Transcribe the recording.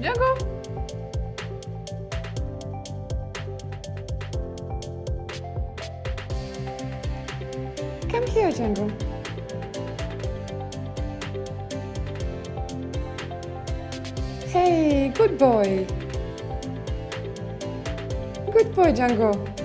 Django? Come here, Django. Hey, good boy. Good boy, Django.